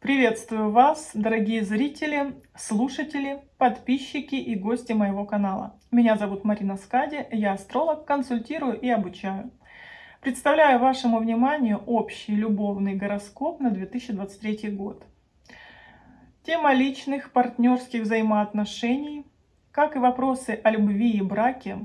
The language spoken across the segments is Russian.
Приветствую вас, дорогие зрители, слушатели, подписчики и гости моего канала. Меня зовут Марина Скади, я астролог, консультирую и обучаю. Представляю вашему вниманию общий любовный гороскоп на 2023 год. Тема личных партнерских взаимоотношений, как и вопросы о любви и браке,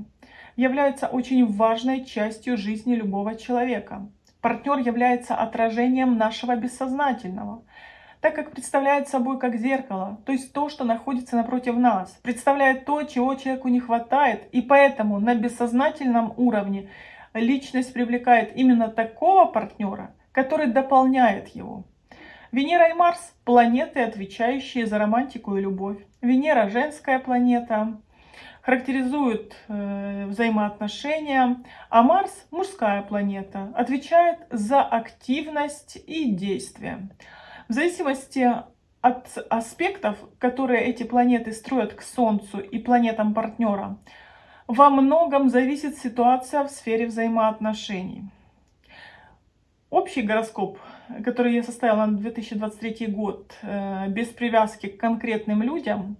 являются очень важной частью жизни любого человека. Партнер является отражением нашего бессознательного – так как представляет собой как зеркало, то есть то, что находится напротив нас, представляет то, чего человеку не хватает, и поэтому на бессознательном уровне личность привлекает именно такого партнера, который дополняет его. Венера и Марс – планеты, отвечающие за романтику и любовь. Венера – женская планета, характеризует э, взаимоотношения, а Марс – мужская планета, отвечает за активность и действие. В зависимости от аспектов, которые эти планеты строят к Солнцу и планетам партнера, во многом зависит ситуация в сфере взаимоотношений. Общий гороскоп, который я составила на 2023 год, э, без привязки к конкретным людям,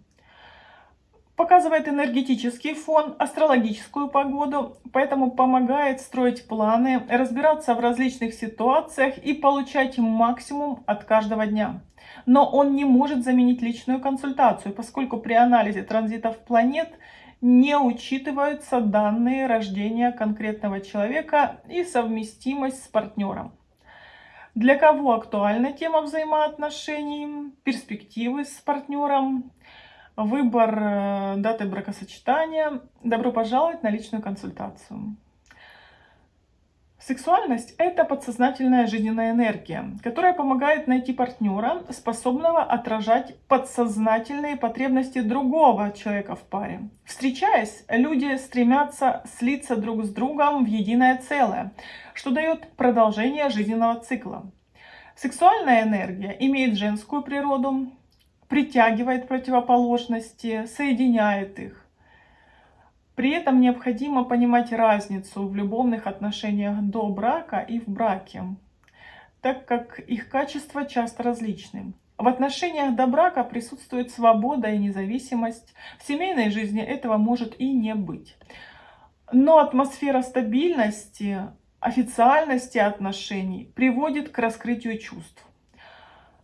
показывает энергетический фон, астрологическую погоду, поэтому помогает строить планы, разбираться в различных ситуациях и получать максимум от каждого дня. Но он не может заменить личную консультацию, поскольку при анализе транзитов планет не учитываются данные рождения конкретного человека и совместимость с партнером. Для кого актуальна тема взаимоотношений, перспективы с партнером, выбор э, даты бракосочетания. Добро пожаловать на личную консультацию. Сексуальность – это подсознательная жизненная энергия, которая помогает найти партнера, способного отражать подсознательные потребности другого человека в паре. Встречаясь, люди стремятся слиться друг с другом в единое целое, что дает продолжение жизненного цикла. Сексуальная энергия имеет женскую природу, притягивает противоположности, соединяет их. При этом необходимо понимать разницу в любовных отношениях до брака и в браке, так как их качества часто различны. В отношениях до брака присутствует свобода и независимость. В семейной жизни этого может и не быть. Но атмосфера стабильности, официальности отношений приводит к раскрытию чувств.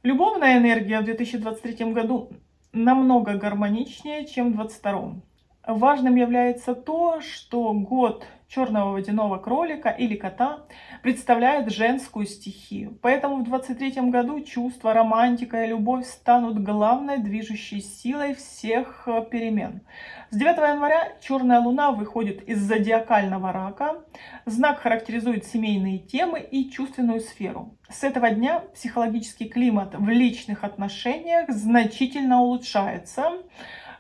Любовная энергия в 2023 году намного гармоничнее, чем в 2022. Важным является то, что год черного водяного кролика или кота представляет женскую стихию. Поэтому в 23 году чувства, романтика и любовь станут главной движущей силой всех э, перемен. С 9 января черная луна выходит из зодиакального рака. Знак характеризует семейные темы и чувственную сферу. С этого дня психологический климат в личных отношениях значительно улучшается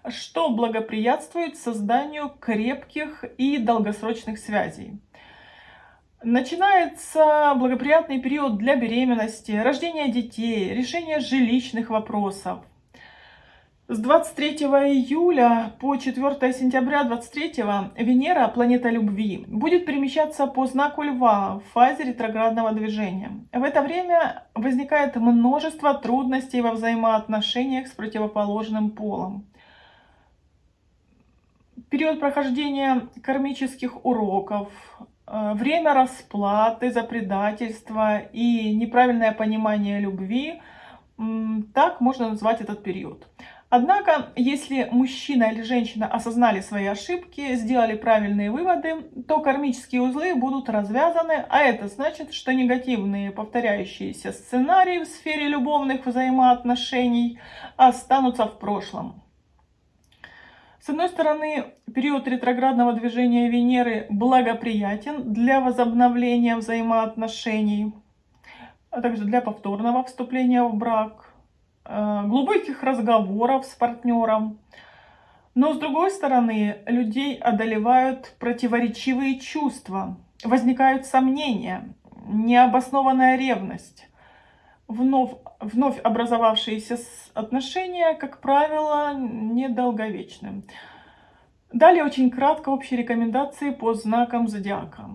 что благоприятствует созданию крепких и долгосрочных связей. Начинается благоприятный период для беременности, рождения детей, решения жилищных вопросов. С 23 июля по 4 сентября 23 Венера, планета любви, будет перемещаться по знаку Льва в фазе ретроградного движения. В это время возникает множество трудностей во взаимоотношениях с противоположным полом период прохождения кармических уроков, э, время расплаты за предательство и неправильное понимание любви, так можно назвать этот период. Однако, если мужчина или женщина осознали свои ошибки, сделали правильные выводы, то кармические узлы будут развязаны, а это значит, что негативные повторяющиеся сценарии в сфере любовных взаимоотношений останутся в прошлом. С одной стороны, период ретроградного движения Венеры благоприятен для возобновления взаимоотношений, а также для повторного вступления в брак, э, глубоких разговоров с партнером. Но с другой стороны, людей одолевают противоречивые чувства, возникают сомнения, необоснованная ревность вновь, вновь образовавшиеся отношения, как правило, недолговечны. Далее очень кратко общие рекомендации по знакам зодиака.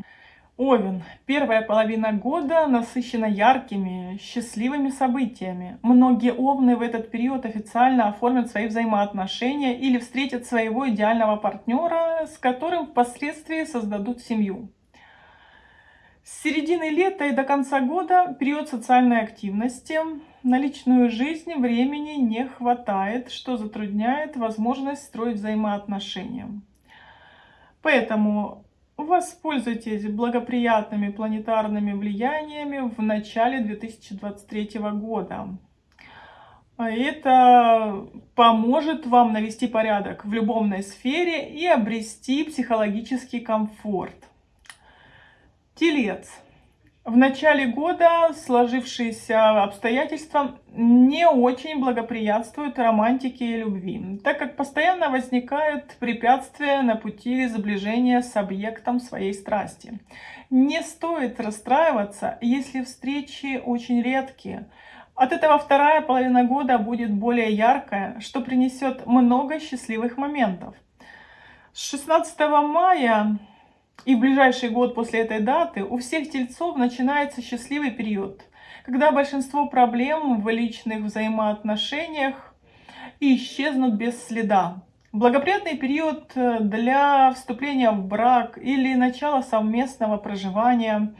Овен. Первая половина года насыщена яркими, счастливыми событиями. Многие овны в этот период официально оформят свои взаимоотношения или встретят своего идеального партнера, с которым впоследствии создадут семью. С середины лета и до конца года период социальной активности. На личную жизнь времени не хватает, что затрудняет возможность строить взаимоотношения. Поэтому Воспользуйтесь благоприятными планетарными влияниями в начале 2023 года. Это поможет вам навести порядок в любовной сфере и обрести психологический комфорт. Телец. В начале года сложившиеся обстоятельства не очень благоприятствуют романтике и любви, так как постоянно возникают препятствия на пути сближения с объектом своей страсти. Не стоит расстраиваться, если встречи очень редкие. От этого вторая половина года будет более яркая, что принесет много счастливых моментов. С 16 мая и в ближайший год после этой даты у всех тельцов начинается счастливый период, когда большинство проблем в личных взаимоотношениях исчезнут без следа. Благоприятный период э, для вступления в брак или начала совместного проживания,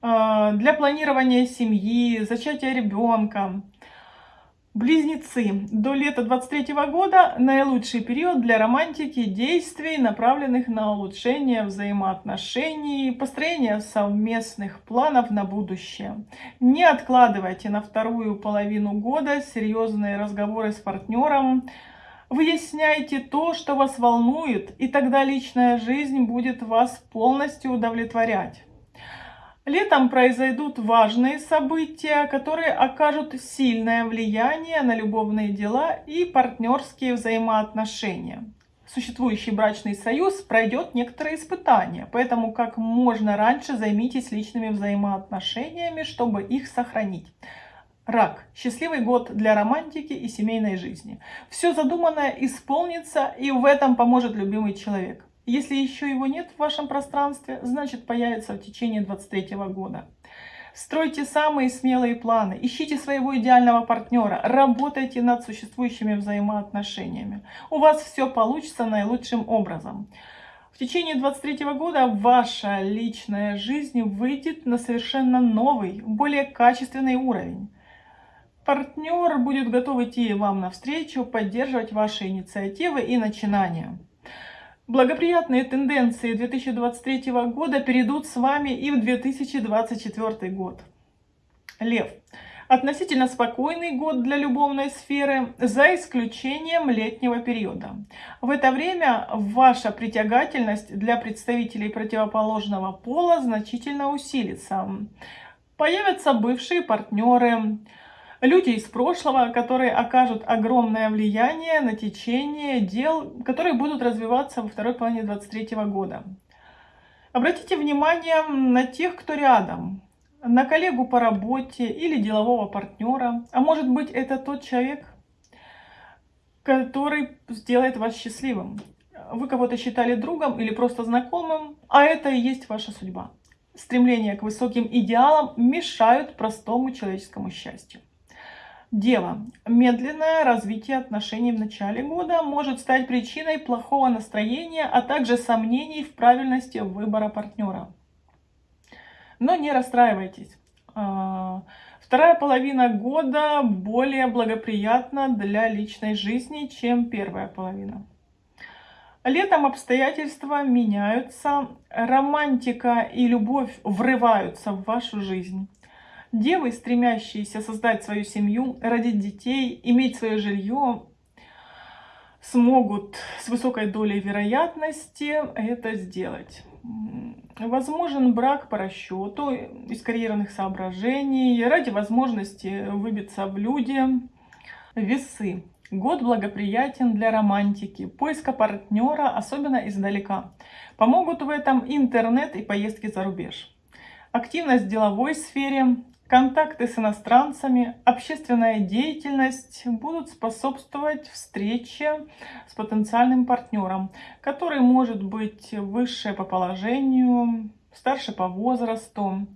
э, для планирования семьи, зачатия ребенка. Близнецы. До лета 23 года наилучший период для романтики действий, направленных на улучшение взаимоотношений, построение совместных планов на будущее. Не откладывайте на вторую половину года серьезные разговоры с партнером. Выясняйте то, что вас волнует, и тогда личная жизнь будет вас полностью удовлетворять. Летом произойдут важные события, которые окажут сильное влияние на любовные дела и партнерские взаимоотношения. Существующий брачный союз пройдет некоторые испытания, поэтому как можно раньше займитесь личными взаимоотношениями, чтобы их сохранить. Рак. Счастливый год для романтики и семейной жизни. Все задуманное исполнится, и в этом поможет любимый человек. Если еще его нет в вашем пространстве, значит появится в течение 23 года. Стройте самые смелые планы, ищите своего идеального партнера, работайте над существующими взаимоотношениями. У вас все получится наилучшим образом. В течение 23 года ваша личная жизнь выйдет на совершенно новый, более качественный уровень. Партнер будет готов идти вам навстречу, поддерживать ваши инициативы и начинания. Благоприятные тенденции 2023 года перейдут с вами и в 2024 год. Лев. Относительно спокойный год для любовной сферы, за исключением летнего периода. В это время ваша притягательность для представителей противоположного пола значительно усилится. Появятся бывшие партнеры, люди из прошлого, которые окажут огромное влияние на течение дел, которые будут развиваться во второй половине 2023 года. Обратите внимание на тех, кто рядом, на коллегу по работе или делового партнера, а может быть это тот человек, который сделает вас счастливым. Вы кого-то считали другом или просто знакомым, а это и есть ваша судьба. Стремления к высоким идеалам мешают простому человеческому счастью. Дева. Медленное развитие отношений в начале года может стать причиной плохого настроения, а также сомнений в правильности выбора партнера. Но не расстраивайтесь. А, вторая половина года более благоприятна для личной жизни, чем первая половина. Летом обстоятельства меняются, романтика и любовь врываются в вашу жизнь. Девы, стремящиеся создать свою семью, родить детей, иметь свое жилье, смогут с высокой долей вероятности это сделать. Возможен брак по расчету из карьерных соображений, ради возможности выбиться в люди. Весы. Год благоприятен для романтики, поиска партнера, особенно издалека. Помогут в этом интернет и поездки за рубеж. Активность в деловой сфере, Контакты с иностранцами, общественная деятельность будут способствовать встрече с потенциальным партнером, который может быть выше по положению, старше по возрасту.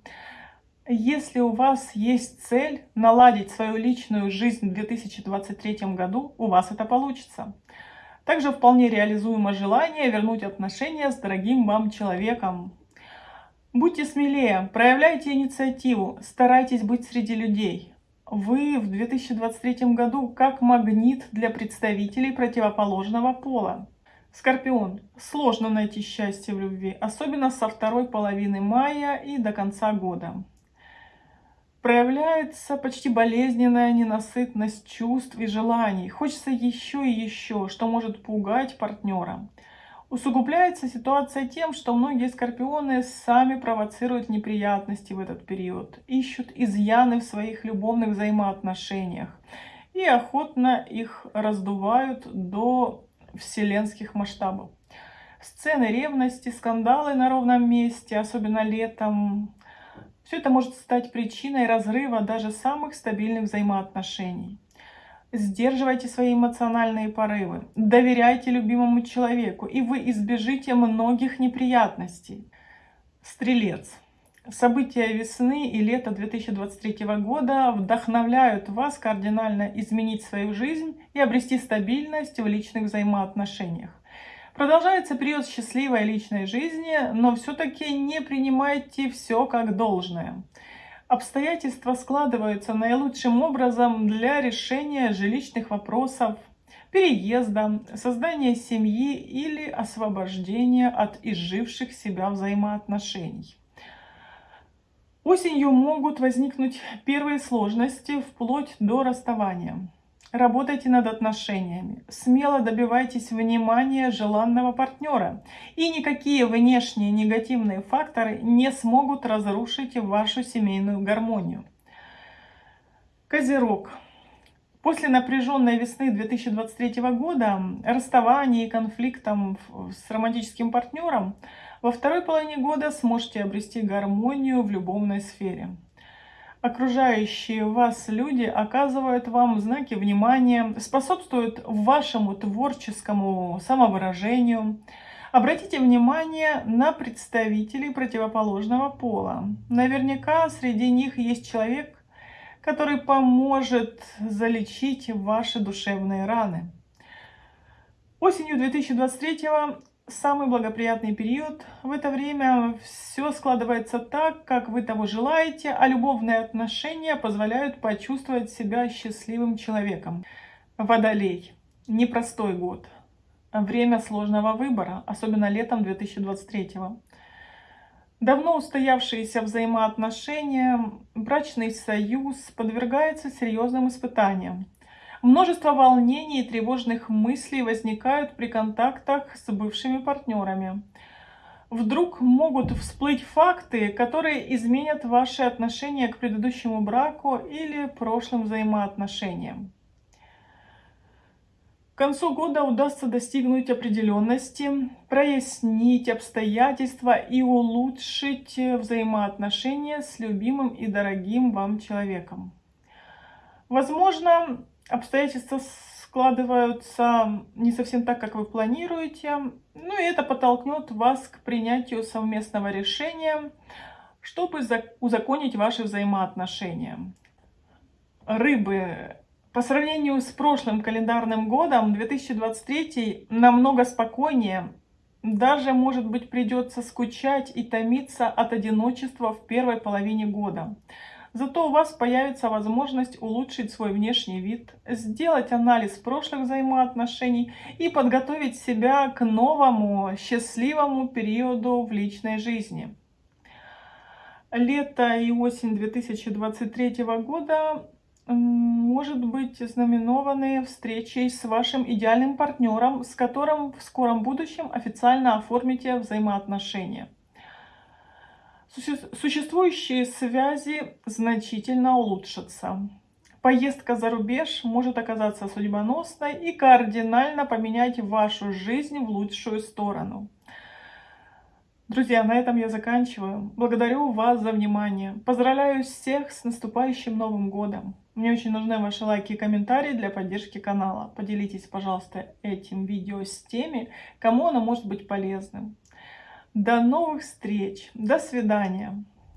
Если у вас есть цель наладить свою личную жизнь в 2023 году, у вас это получится. Также вполне реализуемо желание вернуть отношения с дорогим вам человеком. Будьте смелее, проявляйте инициативу, старайтесь быть среди людей. Вы в 2023 году как магнит для представителей противоположного пола. Скорпион. Сложно найти счастье в любви, особенно со второй половины мая и до конца года. Проявляется почти болезненная ненасытность чувств и желаний. Хочется еще и еще, что может пугать партнера. Усугубляется ситуация тем, что многие скорпионы сами провоцируют неприятности в этот период, ищут изъяны в своих любовных взаимоотношениях и охотно их раздувают до вселенских масштабов. Сцены ревности, скандалы на ровном месте, особенно летом, все это может стать причиной разрыва даже самых стабильных взаимоотношений. Сдерживайте свои эмоциональные порывы, доверяйте любимому человеку, и вы избежите многих неприятностей. Стрелец. События весны и лета 2023 года вдохновляют вас кардинально изменить свою жизнь и обрести стабильность в личных взаимоотношениях. Продолжается период счастливой личной жизни, но все-таки не принимайте все как должное. Обстоятельства складываются наилучшим образом для решения жилищных вопросов, переезда, создания семьи или освобождения от изживших себя взаимоотношений. Осенью могут возникнуть первые сложности вплоть до расставания. Работайте над отношениями, смело добивайтесь внимания желанного партнера, и никакие внешние негативные факторы не смогут разрушить вашу семейную гармонию. Козерог. После напряженной весны 2023 года, расставаний и конфликтом с романтическим партнером, во второй половине года сможете обрести гармонию в любовной сфере окружающие вас люди оказывают вам знаки внимания, способствуют вашему творческому самовыражению. Обратите внимание на представителей противоположного пола. Наверняка среди них есть человек, который поможет залечить ваши душевные раны. Осенью 2023 самый благоприятный период. В это время все складывается так, как вы того желаете, а любовные отношения позволяют почувствовать себя счастливым человеком. Водолей. Непростой год. Время сложного выбора, особенно летом 2023 -го. Давно устоявшиеся взаимоотношения, брачный союз подвергается серьезным испытаниям. Множество волнений и тревожных мыслей возникают при контактах с бывшими партнерами. Вдруг могут всплыть факты, которые изменят ваши отношения к предыдущему браку или прошлым взаимоотношениям. К концу года удастся достигнуть определенности, прояснить обстоятельства и улучшить взаимоотношения с любимым и дорогим вам человеком. Возможно, обстоятельства складываются не совсем так, как вы планируете. Ну и это подтолкнет вас к принятию совместного решения, чтобы узаконить ваши взаимоотношения. Рыбы. По сравнению с прошлым календарным годом, 2023 намного спокойнее. Даже, может быть, придется скучать и томиться от одиночества в первой половине года. Зато у вас появится возможность улучшить свой внешний вид, сделать анализ прошлых взаимоотношений и подготовить себя к новому счастливому периоду в личной жизни. Лето и осень 2023 года может быть знаменованы встречей с вашим идеальным партнером, с которым в скором будущем официально оформите взаимоотношения. Существующие связи значительно улучшатся. Поездка за рубеж может оказаться судьбоносной и кардинально поменять вашу жизнь в лучшую сторону. Друзья, на этом я заканчиваю. Благодарю вас за внимание. Поздравляю всех с наступающим Новым Годом. Мне очень нужны ваши лайки и комментарии для поддержки канала. Поделитесь, пожалуйста, этим видео с теми, кому оно может быть полезным. До новых встреч. До свидания.